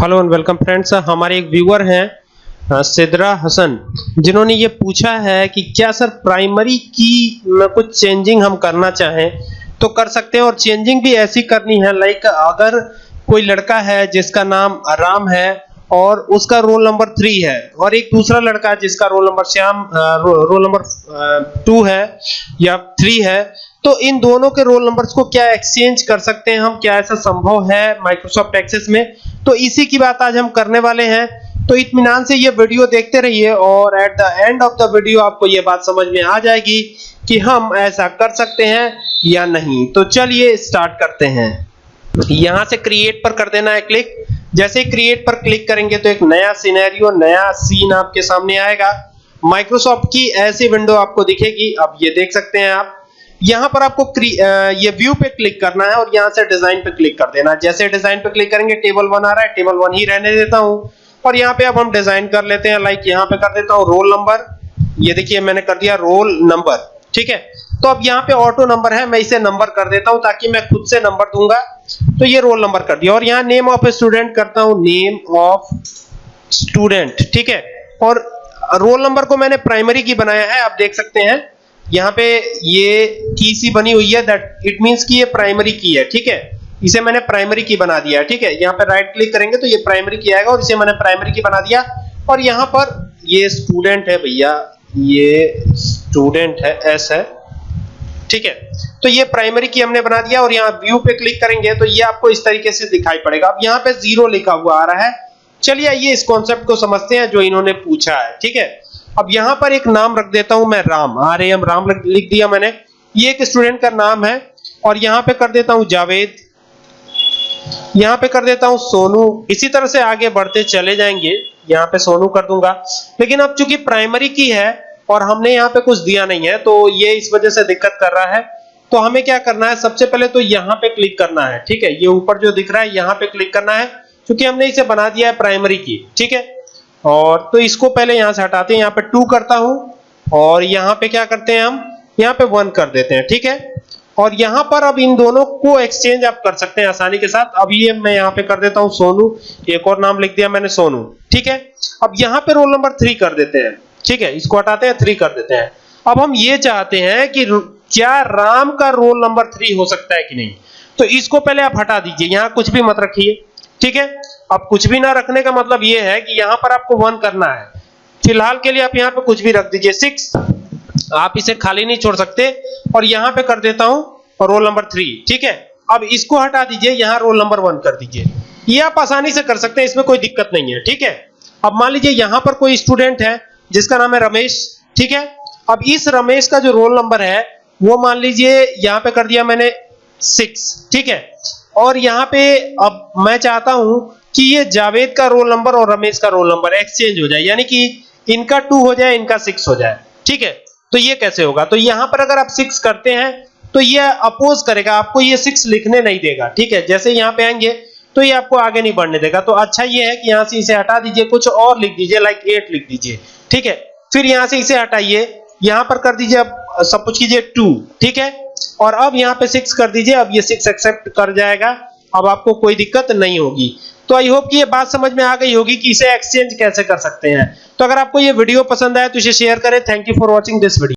Hello and welcome friends, हमारे एक viewer हैं सिद्रा हसन, जिन्होंने ये पूछा है कि क्या सर प्राइमरी की में कुछ चेंजिंग हम करना चाहें? तो कर सकते हैं और चेंजिंग भी ऐसी करनी है, लाइक अगर कोई लड़का है जिसका नाम राम है और उसका रोल नंबर थ्री है। और एक दूसरा लड़का जिसका roll number Shyam roll number two है या थ्री है तो इन दोनों के रोल नंबर्स को क्या एक्सचेंज कर सकते हैं हम? क्या ऐसा संभव है माइक्रोसॉफ्ट एक्सेस में? तो इसी की बात आज हम करने वाले हैं। तो इतमान से ये वीडियो देखते रहिए और at the end of the video आपको ये बात समझ में आ जाएगी कि हम ऐसा कर सकते हैं या नहीं। तो चलिए स्टार्ट करते हैं। यहाँ से क्रिएट पर कर देना है क्लिक जैसे क्रिएट पर क्लिक करेंगे तो एक नया सिनेरियो नया सीन आपके सामने आएगा। माइक्रोसॉफ्ट की ऐसी विंडो आपको दिखेगी। अब ये देख सकते हैं आप। यहाँ पर आपको ये व्यू पे क्लिक करना है और यहाँ से डिज़ाइन पे क्लिक कर देना जैसे डिज़ाइन पे क्लिक करेंगे टेबल वन आ रहा है टेबल वन ही रहने देता हूँ। और यहाँ पे अब हम डिज़ाइन कर लेते हैं लाइक यहाँ पे कर देता हूँ रोल नंबर ये देखिए, मैंने कर दिया रोल नंबर ठीक है? तो अब यहाँ पे ऑटो नंबर है, मैं इसे नंबर कर देता हूँ ताकि मैं खुद से नंबर दूँगा। तो ये रोल नंबर कर दिया। और यहाँ नेम ऑफ़ स्टूडेंट करता हूँ। नेम ऑफ़ स्टूडेंट ठीक है? और रोल नंबर को मैंने प्राइमरी की बनाया है। आप देख सकते हैं। यहाँ पे ये की सी बनी हुई है। दैट इट मींस कि ये प्राइमरी की है, ठीक है? इसे मैंने प्राइमरी की बना दिया ठीक है? यहाँ पे राइट क्लिक करेंगे तो ये प्राइमरी की आएगा और इसे मैंने प्राइमरी की बना दिया। और यहाँ पर ये स्टूडेंट है भैया। ये स्टूडेंट है एस है, ठीक है? तो ये प्राइमरी की हमने बना दिया और यहाँ व्यू पे क्लिक करेंगे तो ये आपको इस तरीके से दिखाई पड़ेगा। अब यहाँ पे ज़ीरो लिखा हुआ आ रहा है। चलिए आइए इस कॉन्सेप्ट को समझते हैं जो इन्होंने पूछा है, ठीक है? अब यहाँ पर एक नाम रख देता हूँ मैं राम। आर एम राम लिख- लिख दिया मैंने। ये एक स्टूडेंट का नाम है और यहाँ पे कर देता हूँ जावेद। यहाँ पे कर देता हूँ सोनू। इसी तरह से आगे बढ़ते चले जाएँगे। यहाँ पे सोनू कर दूँगा। लेकिन अब चूँकि प्राइमरी की है और हमने यहाँ पे कुछ दिया नहीं है तो ये इस वजह से दिक्कत कर रहा है। तो हमें क्या करना है? सबसे पहले तो यहाँ पे क्लिक करना है, ठीक है? ये ऊपर जो दिख रहा है, यहाँ पे क्लिक करना है, क्योंकि हमने इसे बना दिया है प्राइमरी की, ठीक है? और तो इसको पहले यहाँ से हटाते हैं, यहाँ पे टू करता हूँ, और यहाँ पे क्या करते हैं हम? यहाँ पे वन कर देते हैं, ठीक है? और यहाँ पर अब इन दोनों को एक्सचेंज आप कर सकते हैं आसानी के साथ। अब ये मैं यहाँ पे कर देता हूँ सोनू, एक और नाम लिख दिया मैंने सोनू, ठीक है? अब यहाँ पे रोल नंबर थ्री कर देते हैं, ठीक है? इसको हटाते हैं थ्री कर देते हैं। अब हम ये चाहते हैं कि क्या राम का रोल नंबर थ्री हो सकता है कि नहीं? तो इसको पहले आप हटा दीजिए, यहाँ कुछ भी मत रखिए, ठीक है? अब कुछ भी ना रखने का मतलब ये है कि यहाँ पर आपको वन करना है। फ़िलहाल के लिए आप यहाँ पे कुछ भी रख दीजिए, सिक्स। आप इसे खाली नहीं छोड़ सकते और यहाँ पे कर देता हूँ रोल नंबर थ्री, ठीक है? अब इसको हटा दीजिए, यहाँ रोल नंबर वन कर दीजिए। ये आप आसानी से कर सकते हैं, इसमें कोई दिक्कत नहीं है, ठीक है? अब मान लीजिए यहाँ पर कोई स्टूडेंट है, जिसका नाम है रमेश, ठीक है? अब इस रमेश का जो रोल नंबर है वो मान लीजिए यहाँ पे कर दिया मैंने सिक्स ठीक है? और यहाँ पे अब मैं चाहता हूँ कि ये जावेद का रोल नंबर और रमेश का रोल नंबर एक्सचेंज हो जाए, यानी कि इनका टू हो जाए, इनका सिक्स हो जाए, ठीक है? तो ये कैसे होगा? तो यहाँ पर अगर आप सिक्स करते हैं तो ये अपोज करेगा, आपको ये सिक्स लिखने नहीं देगा, ठीक है? जैसे यहाँ पे आएँगे तो ये आपको आगे नहीं बढ़ने देगा। तो अच्छा ये है कि यहाँ से इसे हटा दीजिए, कुछ और लिख दीजिए लाइक एट लिख दीजिए, ठीक है? फिर यहाँ से इसे हटाइए, यहाँ पर कर दीजिए अब सब कुछ कीजिए टू ठीक है? और अब यहाँ पे सिक्स कर दीजिए, अब ये सिक्स एक्सेप्ट कर जाएगा। अब आपको कोई दिक्कत नहीं होगी। तो आई होप कि ये बात समझ में आ गई होगी कि इसे एक्सचेंज कैसे कर सकते हैं। तो अगर आपको ये वीडियो पसंद आए तो इसे शेयर करें। Thank you for watching this video